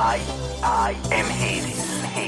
I, I am Hades. Hades.